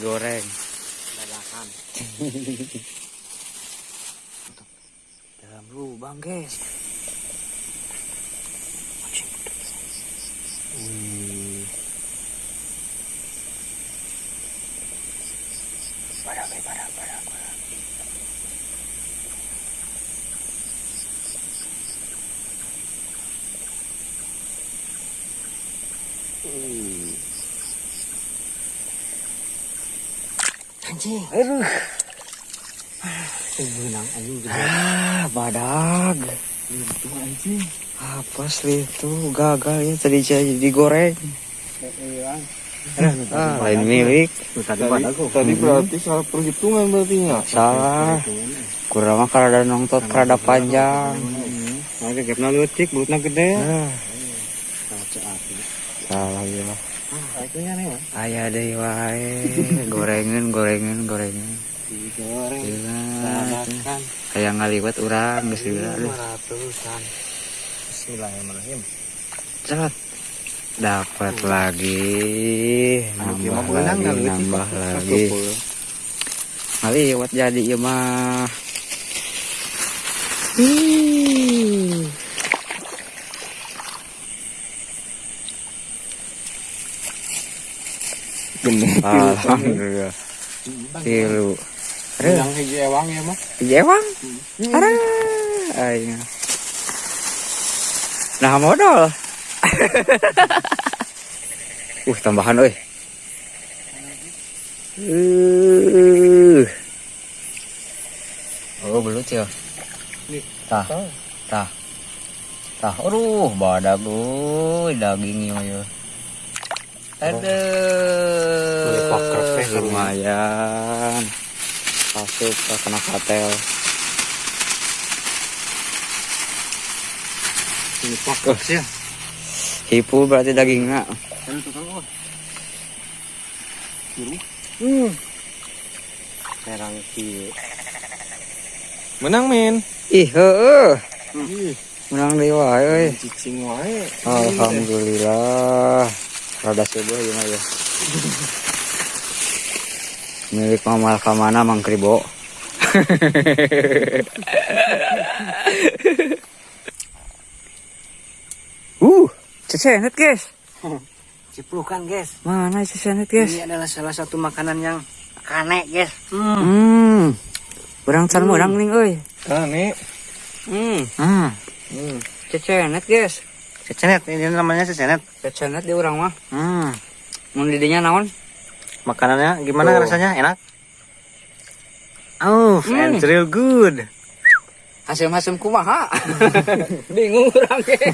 digoreng. dadakan Dalam lubang, guys. Wih. Badak, badak. Anjing Aduh. benang anjing gede Ah, badag. itu anjing Apa sih itu gagal ya tadi jadi digoreng. hilang Ah, lain milik. tadi Tadi berarti salah perhitungan berarti ya. Salah. Kurang mah kada nongtot kada panjang. nah gegepna leutik bulutna gede Ah, salah ya. Akhirnya nih mah Aya deui wae. Gorengan, gorengan, gorengan. digoreng dadakan Kayak ngaliwat urang geus gila. Ratusan Bismillahirrahmanirrahim Cepat. Dapat lagi. Nambah Gimana benang lagi, nambah lagi. Ngaliwat jadi ieu mah. Ih. Alhamdulillah. Tilu. Yang hiji ewang ya mah jewang. Aduh, aing. Nah, modal. uh, tambahan euy. Uh. Oh, belut ya. Tah. Tah. Tah. Aduh, badag euy, daging ieu ya. Aduh, lumayan. Masuk ke kena katel. ini fokus ya Hipu berarti dagingnya. Hmm. serang kieu Menang min. Ih, heeh. Menang deui wae euy. cicing wae. Alhamdulillah. Rada subuh ya mah ya. Milik Mamal Kamana Mang Kribo. uh, cecenet guys. ciplukan guys Mana cecenet guys? ini adalah salah satu makanan yang kane guys hmm. Hmm. Urang can urang ning euy. Ah, nih. hmm. Ah, Hmm. cecenet guys. cecenet ini namanya cecenet Cecenet di urang mah. hmm. Mun didinya naon? Makanannya gimana Tuh. rasanya enak oh Hmm. and real good Hasil-hasil kumaha? Bingung urang ge.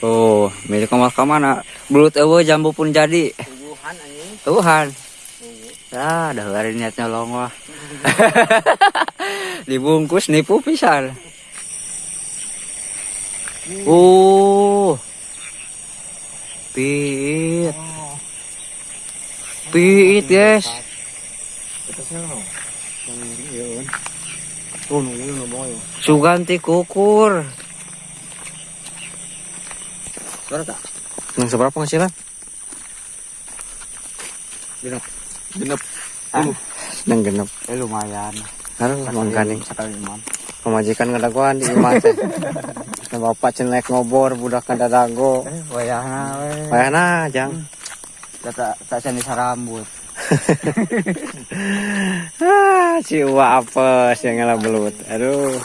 Oh, milik kamar kamana? Belut eueuh jambu pun jadi. Tuhan anjing Tuhan. Ah, dah hari niat nyolong wah. Dibungkus nipu pisan. Oh. Pit. Pit, guys. Suganti kukur. tak yang seberapa penghasilan Genep. yang genep Eh lumayan. harus mangkaning sekali imam. pemajikan ngadaguan di imah Nah, bapak cenlek ngobor budak kadadago Eh, wayahna we. Bayana jang. Tak tak candi sarambut. ah Uwa apes yang ngalah belut aduh